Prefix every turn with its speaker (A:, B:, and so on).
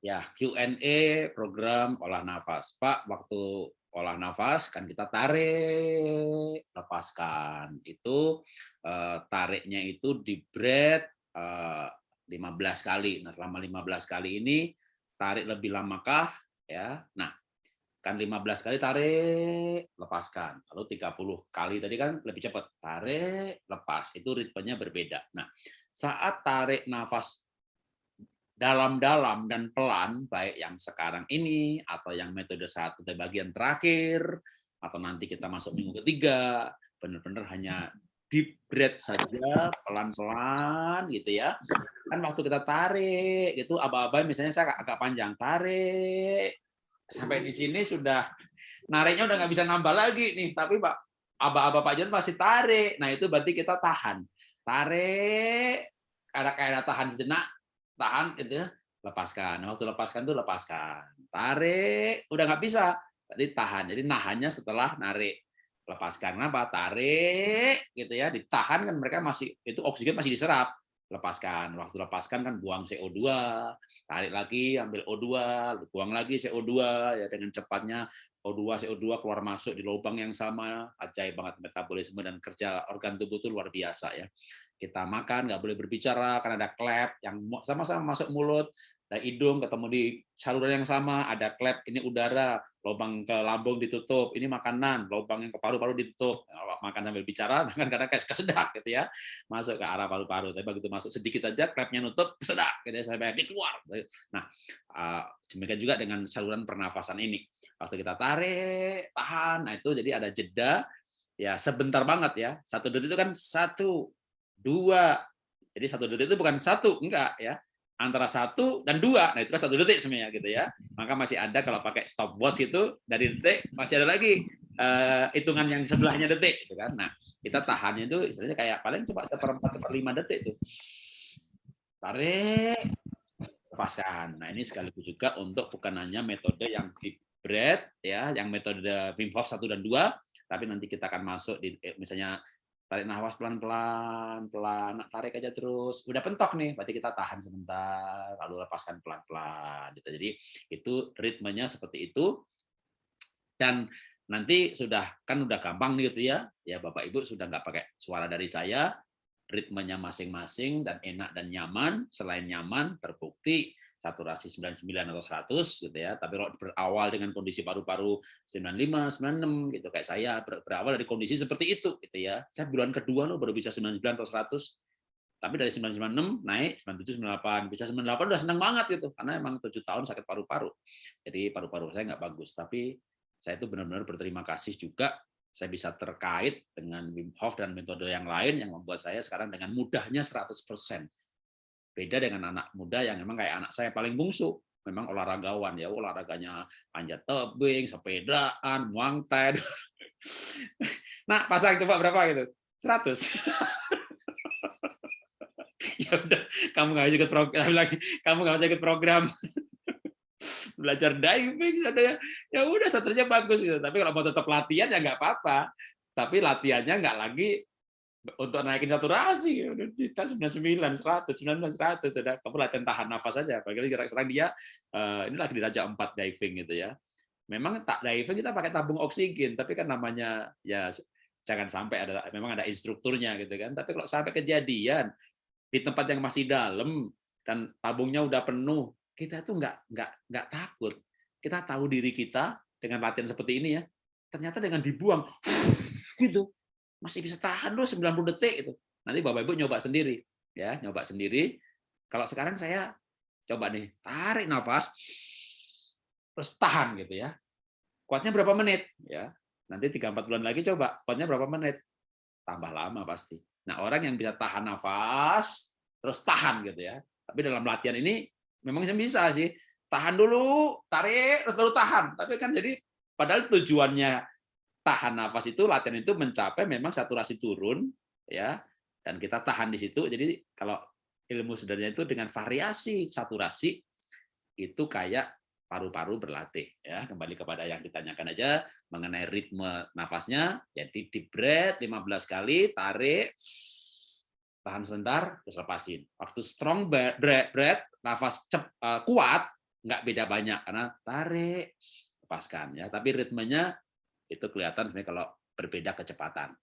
A: Ya, Q&A program olah nafas. Pak, waktu olah nafas kan kita tarik, lepaskan. Itu eh, tariknya itu di breath eh, 15 kali. Nah, selama 15 kali ini tarik lebih lamakah ya. Nah, kan 15 kali tarik, lepaskan. Lalu 30 kali tadi kan lebih cepat. Tarik, lepas. Itu ritmenya berbeda. Nah, saat tarik nafas dalam-dalam dan pelan, baik yang sekarang ini atau yang metode satu di bagian terakhir, atau nanti kita masuk minggu ketiga, benar-benar hanya deep breath saja, pelan-pelan gitu ya. Kan waktu kita tarik, itu aba-aba misalnya saya agak panjang, tarik, sampai di sini sudah nariknya udah nggak bisa nambah lagi nih, tapi Pak aba-aba Pak Jon pasti tarik. Nah itu berarti kita tahan, tarik, ada kayak tahan sejenak, tahan itu ya, lepaskan. Waktu lepaskan tuh lepaskan. Tarik, udah nggak bisa. Tadi tahan. Jadi nahannya setelah narik. Lepaskan apa? Tarik gitu ya, ditahan kan mereka masih itu oksigen masih diserap. Lepaskan. Waktu lepaskan kan buang CO2, tarik lagi ambil O2, buang lagi CO2 ya dengan cepatnya O2 CO2 keluar masuk di lubang yang sama. Ajaib banget metabolisme dan kerja organ tubuh itu luar biasa ya kita makan nggak boleh berbicara karena ada klep yang sama-sama masuk mulut ada hidung ketemu di saluran yang sama ada klep ini udara lubang ke lambung ditutup ini makanan lubang yang ke paru-paru ditutup. Makan sambil bicara makan karena kayak kesedak gitu ya masuk ke arah paru-paru. Tapi begitu masuk sedikit aja klepnya nutup kesedak gitu ya sampai keluar. Nah ah, demikian juga dengan saluran pernafasan ini. Waktu kita tarik tahan nah itu jadi ada jeda. Ya sebentar banget ya satu detik itu kan satu dua. Jadi satu detik itu bukan satu, enggak ya. Antara satu dan dua, nah itu satu detik semuanya gitu ya. Maka masih ada kalau pakai stopwatch itu dari detik masih ada lagi uh, hitungan yang sebelahnya detik, gitu kan. Nah kita tahannya itu istilahnya kayak paling cuma seperempat seperlima detik itu. Tarik, lepaskan. Nah ini sekaligus juga untuk bukan hanya metode yang deep breath ya, yang metode Wim Hof satu dan dua, tapi nanti kita akan masuk di eh, misalnya tarik nafas pelan-pelan, pelan, tarik aja terus. Udah pentok nih, berarti kita tahan sebentar, lalu lepaskan pelan-pelan. Gitu. Jadi itu ritmenya seperti itu. Dan nanti sudah kan udah gampang nih gitu ya, ya Bapak Ibu sudah nggak pakai suara dari saya, ritmenya masing-masing dan enak dan nyaman. Selain nyaman, terbukti saturasi 99 atau 100 gitu ya. Tapi kalau berawal dengan kondisi paru-paru 95, 96 gitu kayak saya berawal dari kondisi seperti itu gitu ya. Saya bulan kedua loh baru bisa 99 atau 100. Tapi dari 996 naik 97 98 bisa 98 udah senang banget gitu karena emang 7 tahun sakit paru-paru. Jadi paru-paru saya nggak bagus, tapi saya itu benar-benar berterima kasih juga saya bisa terkait dengan Wim Hof dan metode yang lain yang membuat saya sekarang dengan mudahnya 100% Beda dengan anak muda yang memang kayak anak saya paling bungsu, memang olahragawan ya, olahraganya panjat tebing, sepedaan, muang thai. Nah, pasang coba berapa gitu? 100. ya udah, kamu nggak usah ikut program lagi, kamu nggak usah ikut program. Belajar diving ada ya, ya udah satunya bagus gitu. Tapi kalau mau tetap latihan ya nggak apa-apa. Tapi latihannya nggak lagi untuk naikin saturasi tas 99 100 99 100 ada kamu latihan tahan nafas saja apalagi sekarang dia uh, ini lagi di raja 4 diving gitu ya. Memang tak diving kita pakai tabung oksigen. Tapi kan namanya ya jangan sampai ada memang ada instrukturnya gitu kan. Tapi kalau sampai kejadian di tempat yang masih dalam dan tabungnya udah penuh kita tuh nggak nggak nggak takut. Kita tahu diri kita dengan latihan seperti ini ya. Ternyata dengan dibuang gitu masih bisa tahan loh 90 detik itu. Nanti Bapak Ibu nyoba sendiri ya, nyoba sendiri. Kalau sekarang saya coba nih, tarik nafas terus tahan gitu ya. Kuatnya berapa menit ya? Nanti 3 4 bulan lagi coba, kuatnya berapa menit? Tambah lama pasti. Nah, orang yang bisa tahan nafas terus tahan gitu ya. Tapi dalam latihan ini memang bisa sih. Tahan dulu, tarik terus baru tahan. Tapi kan jadi padahal tujuannya tahan nafas itu latihan itu mencapai memang saturasi turun ya. Dan kita tahan di situ. Jadi kalau ilmu sebenarnya itu dengan variasi saturasi itu kayak paru-paru berlatih ya. Kembali kepada yang ditanyakan aja mengenai ritme nafasnya. Jadi di breath 15 kali tarik tahan sebentar terus lepasin. Waktu strong breath, breath nafas cep, uh, kuat nggak beda banyak karena tarik, lepaskan ya. Tapi ritmenya itu kelihatan sebenarnya kalau berbeda kecepatan.